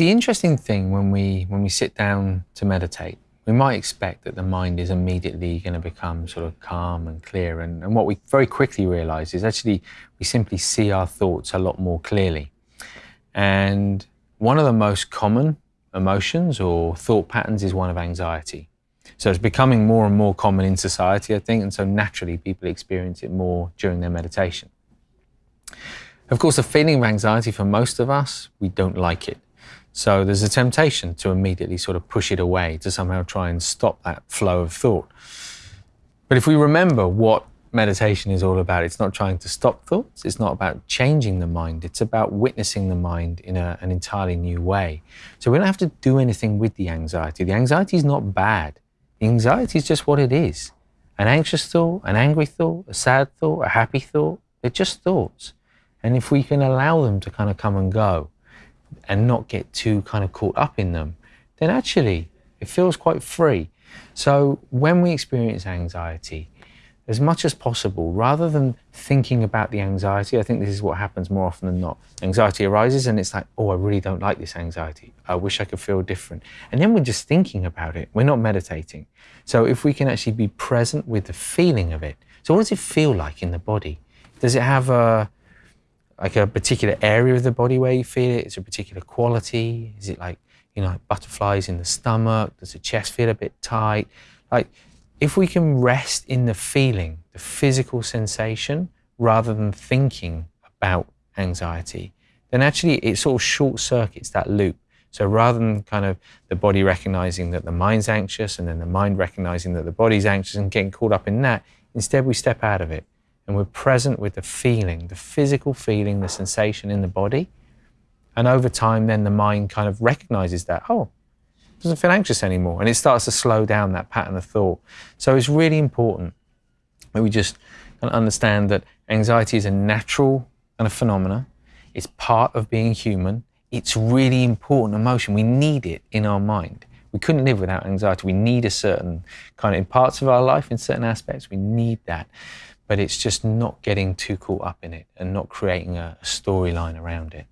The interesting thing when we, when we sit down to meditate, we might expect that the mind is immediately going to become sort of calm and clear. And, and what we very quickly realize is actually we simply see our thoughts a lot more clearly. And one of the most common emotions or thought patterns is one of anxiety. So it's becoming more and more common in society, I think, and so naturally people experience it more during their meditation. Of course, the feeling of anxiety for most of us, we don't like it. So there's a temptation to immediately sort of push it away, to somehow try and stop that flow of thought. But if we remember what meditation is all about, it's not trying to stop thoughts, it's not about changing the mind, it's about witnessing the mind in a, an entirely new way. So we don't have to do anything with the anxiety. The anxiety is not bad. the Anxiety is just what it is. An anxious thought, an angry thought, a sad thought, a happy thought, they're just thoughts. And if we can allow them to kind of come and go and not get too kind of caught up in them, then actually it feels quite free. So when we experience anxiety, as much as possible, rather than thinking about the anxiety, I think this is what happens more often than not. Anxiety arises and it's like, oh, I really don't like this anxiety. I wish I could feel different. And then we're just thinking about it. We're not meditating. So if we can actually be present with the feeling of it. So what does it feel like in the body? Does it have a, like a particular area of the body where you feel it? Is it a particular quality? Is it like, you know, butterflies in the stomach? Does the chest feel a bit tight? Like, if we can rest in the feeling, the physical sensation, rather than thinking about anxiety, then actually it sort of short circuits that loop. So rather than kind of the body recognizing that the mind's anxious and then the mind recognizing that the body's anxious and getting caught up in that, instead we step out of it and we're present with the feeling, the physical feeling, the sensation in the body. And over time, then the mind kind of recognizes that, oh, doesn't feel anxious anymore. And it starts to slow down that pattern of thought. So it's really important that we just understand that anxiety is a natural kind of phenomena. It's part of being human. It's really important emotion. We need it in our mind. We couldn't live without anxiety. We need a certain kind of, in parts of our life, in certain aspects, we need that. But it's just not getting too caught up in it and not creating a, storyline around it.